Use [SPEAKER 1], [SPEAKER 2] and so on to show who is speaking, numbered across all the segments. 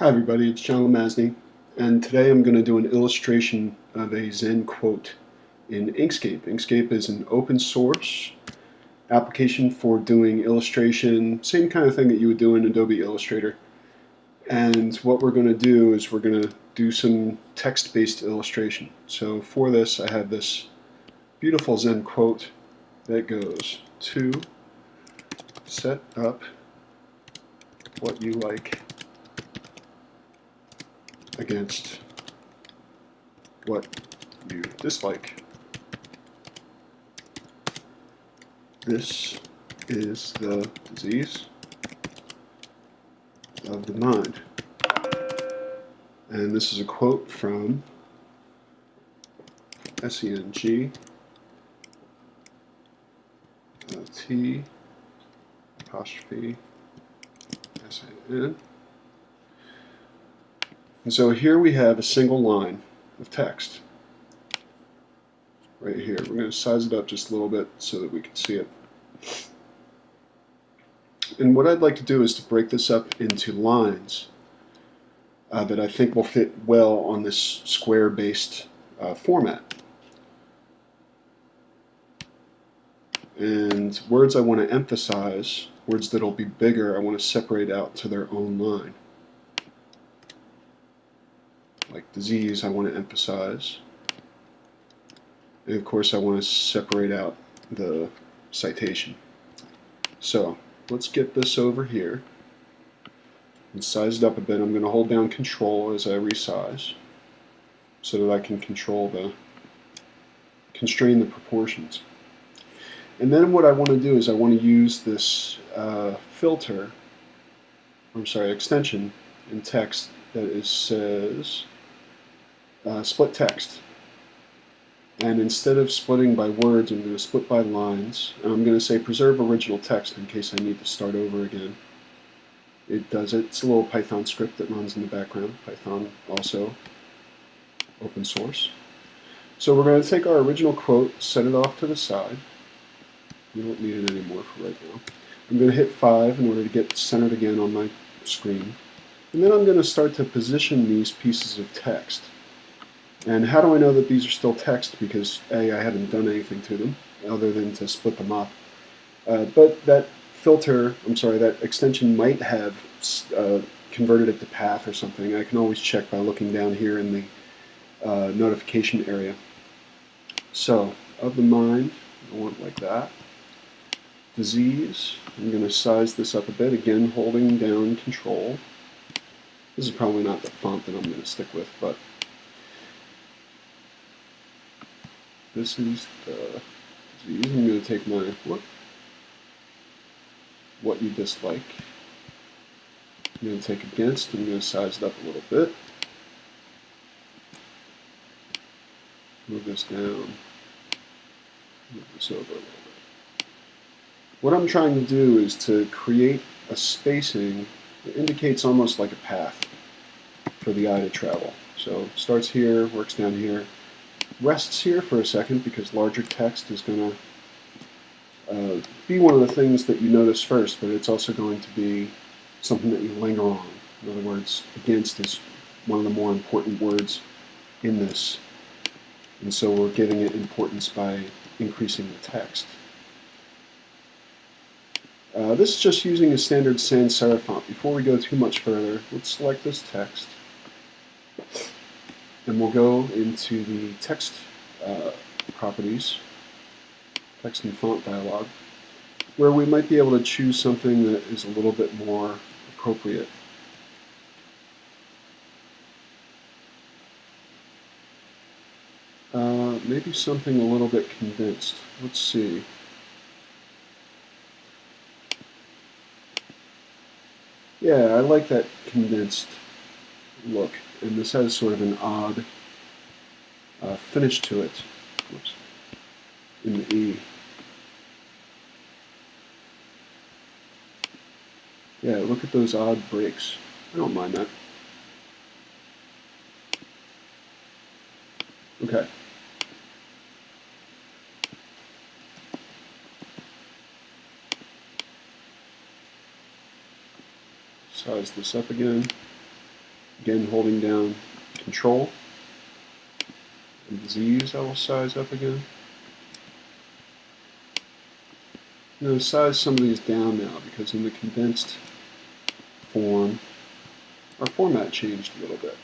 [SPEAKER 1] Hi everybody, it's John Lemasney, and today I'm going to do an illustration of a Zen quote in Inkscape. Inkscape is an open source application for doing illustration, same kind of thing that you would do in Adobe Illustrator. And what we're going to do is we're going to do some text-based illustration. So for this I have this beautiful Zen quote that goes to set up what you like against what you dislike. This is the disease of the mind. And this is a quote from SENG uh, T apostrophe S-A-N and so here we have a single line of text right here. We're going to size it up just a little bit so that we can see it. And what I'd like to do is to break this up into lines uh, that I think will fit well on this square-based uh, format. And words I want to emphasize, words that will be bigger, I want to separate out to their own line like disease I want to emphasize. And of course I want to separate out the citation. So let's get this over here and size it up a bit. I'm going to hold down control as I resize so that I can control the constrain the proportions. And then what I want to do is I want to use this uh, filter, I'm sorry, extension in text that is says uh, split text. And instead of splitting by words, I'm going to split by lines. And I'm going to say preserve original text in case I need to start over again. It does it. It's a little Python script that runs in the background. Python also open source. So we're going to take our original quote, set it off to the side. We don't need it anymore for right now. I'm going to hit 5 in order to get centered again on my screen. And then I'm going to start to position these pieces of text. And how do I know that these are still text? Because A, I haven't done anything to them other than to split them up. Uh, but that filter, I'm sorry, that extension might have uh, converted it to path or something. I can always check by looking down here in the uh, notification area. So, of the mind, I want like that. Disease, I'm going to size this up a bit, again holding down control. This is probably not the font that I'm going to stick with, but this is the disease. I'm going to take my what, what you dislike. I'm going to take against. I'm going to size it up a little bit. Move this down. Move this over a little bit. What I'm trying to do is to create a spacing that indicates almost like a path for the eye to travel. So starts here, works down here, rests here for a second because larger text is going to uh, be one of the things that you notice first, but it's also going to be something that you linger on. In other words, against is one of the more important words in this. And so we're giving it importance by increasing the text. Uh, this is just using a standard sans serif font. Before we go too much further, let's select this text. And we'll go into the text uh, properties, text and font dialog, where we might be able to choose something that is a little bit more appropriate. Uh, maybe something a little bit condensed. Let's see. Yeah, I like that condensed look and this has sort of an odd uh, finish to it Oops. in the E. Yeah, look at those odd breaks. I don't mind that. Okay. Size this up again. Again, holding down Control and Z's I will size up again. I'm going to size some of these down now because in the condensed form, our format changed a little bit.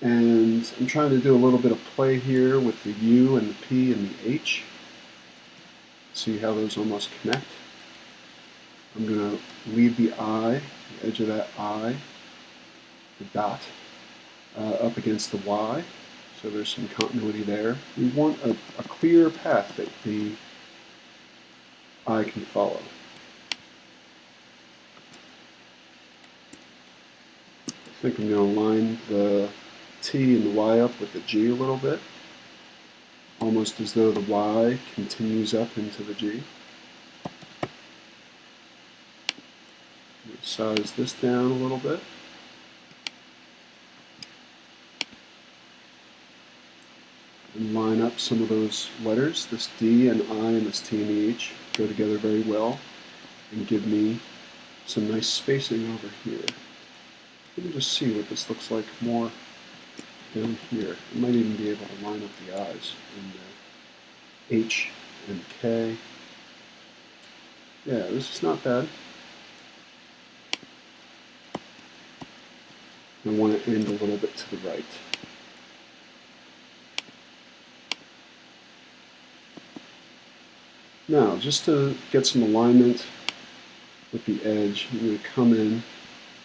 [SPEAKER 1] And I'm trying to do a little bit of play here with the U and the P and the H. See how those almost connect. I'm going to leave the I, the edge of that I, the dot, uh, up against the Y. So there's some continuity there. We want a, a clear path that the I can follow. I think I'm going to line the T and the Y up with the G a little bit, almost as though the Y continues up into the G. Size this down a little bit. And line up some of those letters. This D and I and this T and H go together very well and give me some nice spacing over here. Let me just see what this looks like more down here. I might even be able to line up the I's and the H and K. Yeah, this is not bad. I want to end a little bit to the right. Now, just to get some alignment with the edge, I'm going to come in.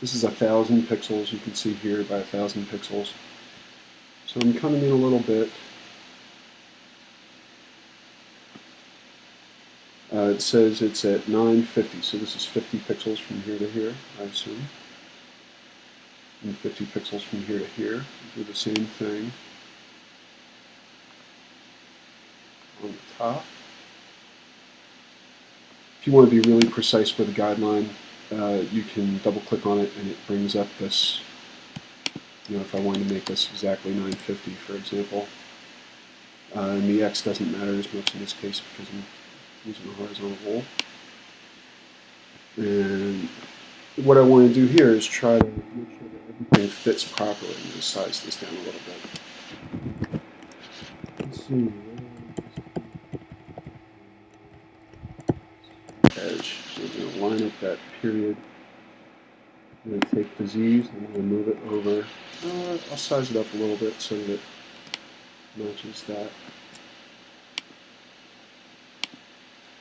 [SPEAKER 1] This is a thousand pixels, you can see here by a thousand pixels. So I'm coming in a little bit. Uh, it says it's at 950, so this is 50 pixels from here to here, I assume. And 50 pixels from here to here. Do the same thing on the top. If you want to be really precise with a guideline, uh, you can double click on it and it brings up this know, if I wanted to make this exactly 950, for example. Uh, and the X doesn't matter as much in this case because I'm using a horizontal roll. And what I want to do here is try to make sure that everything fits properly. To size this down a little bit. Let's see. Edge. So I'm going to line up that period. I'm going to take the Z's and I'm going to move it over uh, I'll size it up a little bit so that it matches that.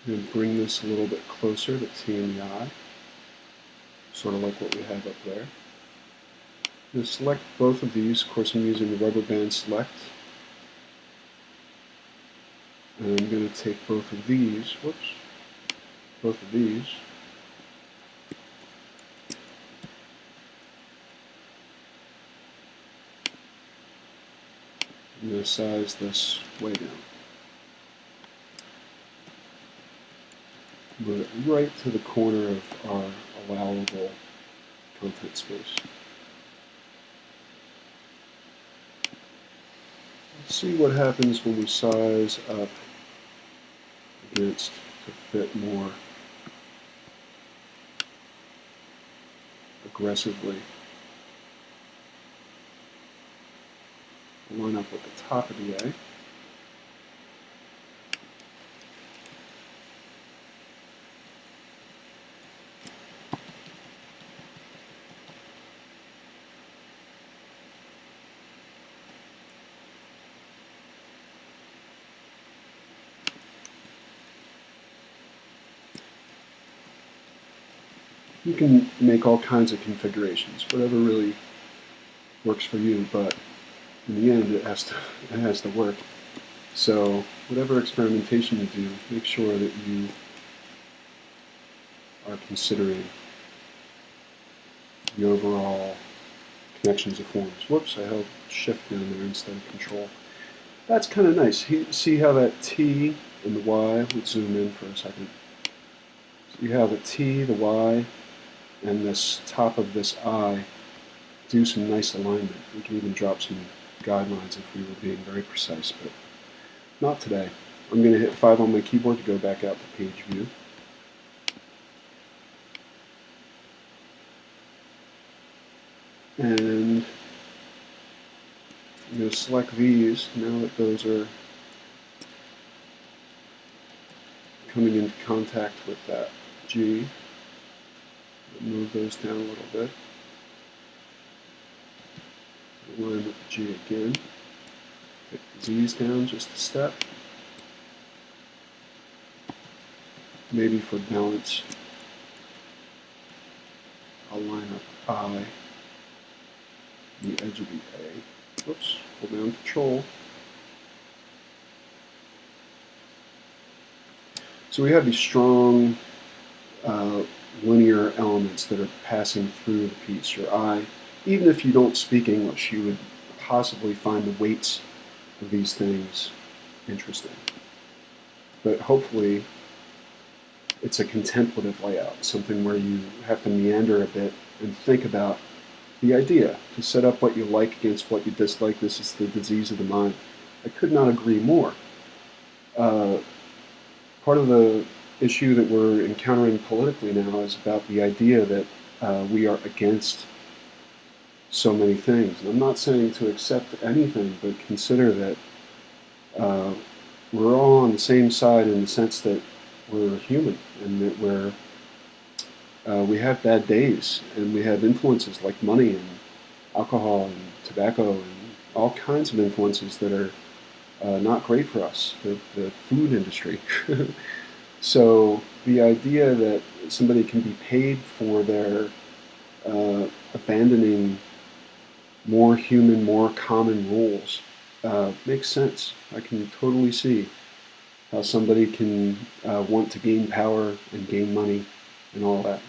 [SPEAKER 1] I'm going to bring this a little bit closer to T and the I, sort of like what we have up there. I'm going to select both of these. Of course, I'm using the rubber band select. And I'm going to take both of these, whoops, both of these, size this way down. Move it right to the corner of our allowable content space. Let's see what happens when we size up against to fit more aggressively. Line up with the top of the A. You can make all kinds of configurations, whatever really works for you, but in the end, it has to it has to work. So whatever experimentation you do, make sure that you are considering the overall connections of forms. Whoops, I held shift down there instead of control. That's kind of nice. See how that T and the Y, let's zoom in for a second. So you have the T, the Y, and this top of this I do some nice alignment. We can even drop some guidelines if we were being very precise, but not today. I'm going to hit 5 on my keyboard to go back out to page view. And I'm going to select these now that those are coming into contact with that G. Move those down a little bit. Align with the G again. Take the Z's down just a step. Maybe for balance, I'll line up I, the edge of the A. Oops, hold down Control. So we have these strong uh, linear elements that are passing through the piece. Your I, even if you don't speak English, you would possibly find the weights of these things interesting. But hopefully it's a contemplative layout, something where you have to meander a bit and think about the idea, to set up what you like against what you dislike. This is the disease of the mind. I could not agree more. Uh, part of the issue that we're encountering politically now is about the idea that uh, we are against so many things. And I'm not saying to accept anything, but consider that uh, we're all on the same side in the sense that we're human and that we're uh, we have bad days and we have influences like money and alcohol and tobacco and all kinds of influences that are uh, not great for us. The, the food industry. so the idea that somebody can be paid for their uh, abandoning more human, more common rules uh, makes sense. I can totally see how somebody can uh, want to gain power and gain money and all that.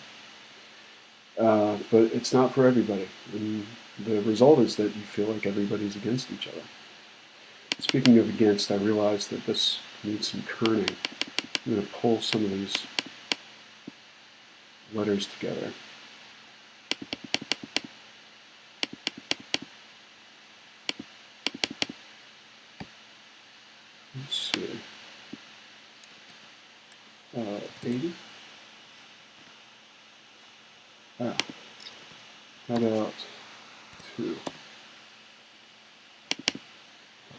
[SPEAKER 1] Uh, but it's not for everybody. And the result is that you feel like everybody's against each other. Speaking of against, I realize that this needs some kerning. I'm going to pull some of these letters together. Let's see. Uh, 80? Ah. How about 2?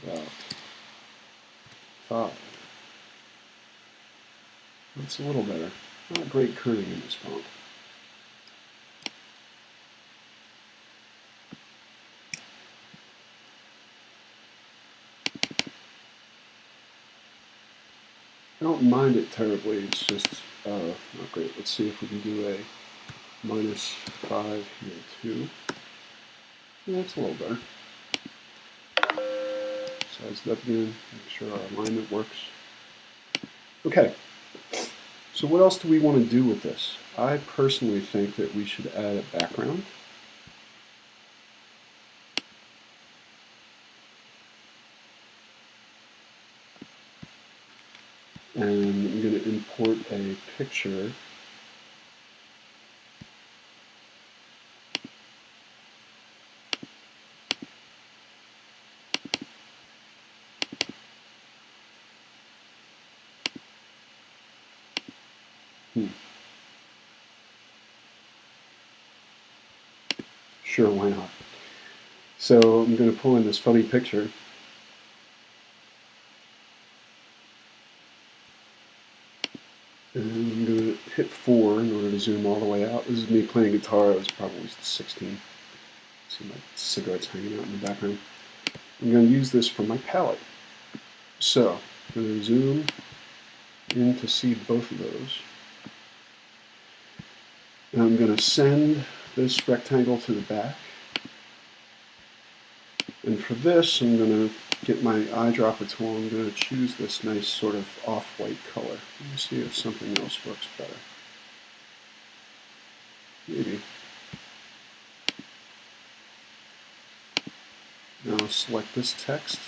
[SPEAKER 1] How about 5? That's a little better. Not great kerning in this font. Don't mind it terribly, it's just uh, not great. Let's see if we can do a minus 5 here too. Yeah, that's a little better. Size it up again, make sure our alignment works. Okay, so what else do we want to do with this? I personally think that we should add a background. And I'm going to import a picture Hmm. Sure, why not? So I'm going to pull in this funny picture And I'm going to hit 4 in order to zoom all the way out. This is me playing guitar. I was probably 16. See my cigarettes hanging out in the background. I'm going to use this for my palette. So, I'm going to zoom in to see both of those. And I'm going to send this rectangle to the back. And for this, I'm going to get my eyedropper tool, I'm going to choose this nice sort of off-white color. Let me see if something else works better. Maybe. Now select this text,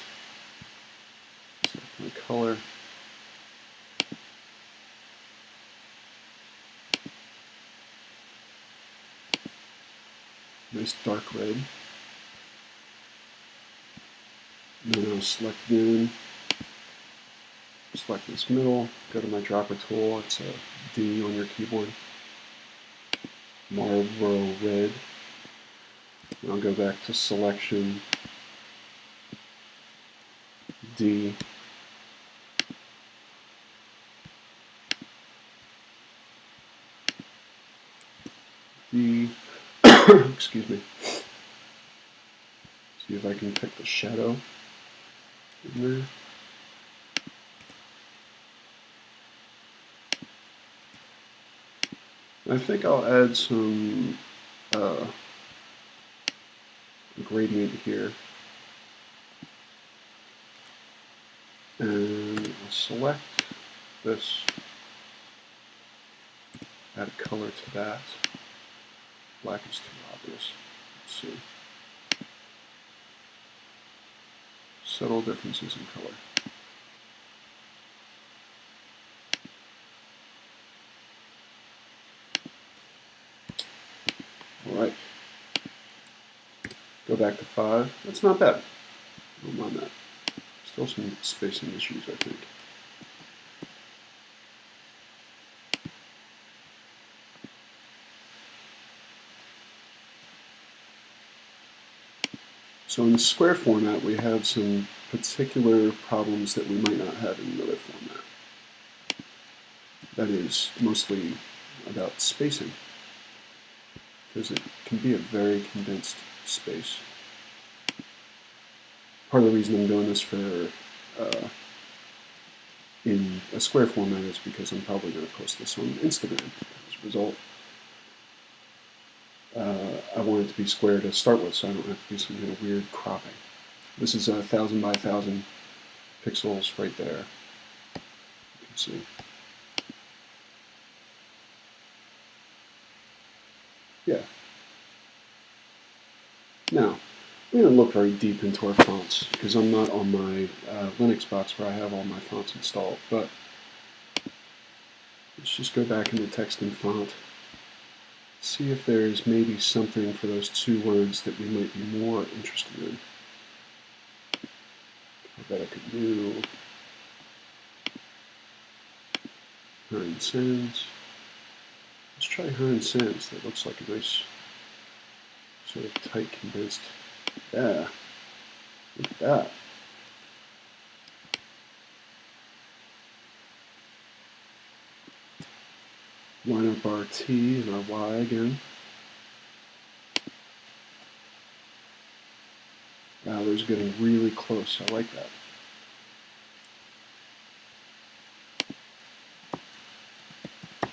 [SPEAKER 1] select my color, nice dark red. then I'll select noon, select this middle, go to my dropper tool, it's a D on your keyboard, Marlboro Red, I'll go back to selection D. D, excuse me. See if I can pick the shadow in there. I think I'll add some uh, gradient here. And I'll select this, add a color to that. Black is too obvious. Let's see. Subtle differences in color. Alright. Go back to 5. That's not bad. Don't mind that. Still some spacing issues, I think. So in square format, we have some particular problems that we might not have in another format. That is mostly about spacing, because it can be a very condensed space. Part of the reason I'm doing this for uh, in a square format is because I'm probably going to post this on Instagram as a result uh, I want it to be square to start with, so I don't have to do some kind of weird cropping. This is a thousand by thousand pixels right there. You can see. Yeah. Now, I'm going to look very deep into our fonts because I'm not on my uh, Linux box where I have all my fonts installed, but let's just go back into text and font see if there's maybe something for those two words that we might be more interested in. I bet I could do Hearn Sans. Let's try Hearn Sans. That looks like a nice sort of tight condensed. Yeah, look at that. line up our t and our y again. Wow, those are getting really close. I like that.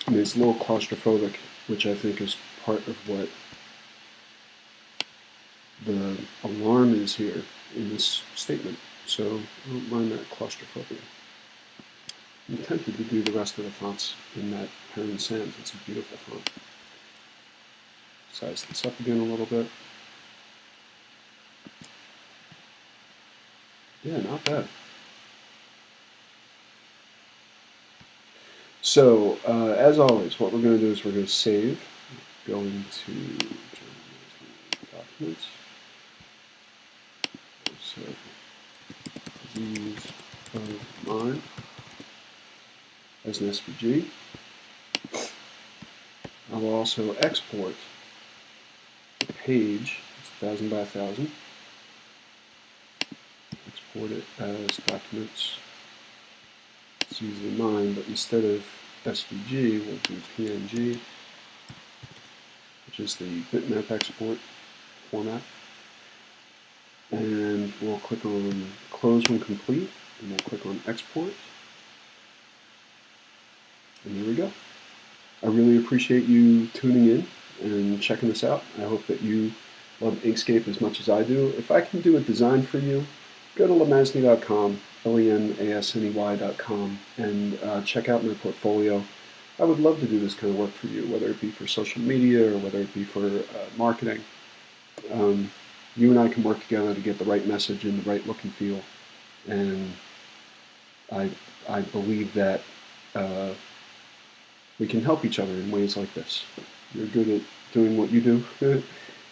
[SPEAKER 1] I it's a little claustrophobic, which I think is part of what the alarm is here in this statement. So I don't mind that claustrophobia. I'm tempted to do the rest of the fonts in that Hearn Sans. It's a beautiful font. Size this up again a little bit. Yeah, not bad. So, uh, as always, what we're going to do is we're going to save, going to documents, these of mine as an SVG. I will also export the page, it's 1000 by 1000. Export it as documents. It's usually mine, but instead of SVG, we'll do PNG, which is the bitmap export format. We'll click on close when complete, and we'll click on export. And here we go. I really appreciate you tuning in and checking this out. I hope that you love Inkscape as much as I do. If I can do a design for you, go to lemasney.com, L-E-M-A-S-N-E-Y.com, and uh, check out my portfolio. I would love to do this kind of work for you, whether it be for social media or whether it be for uh, marketing. Um, you and I can work together to get the right message and the right look and feel. And I, I believe that uh, we can help each other in ways like this. You're good at doing what you do,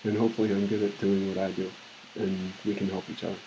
[SPEAKER 1] and hopefully I'm good at doing what I do, and we can help each other.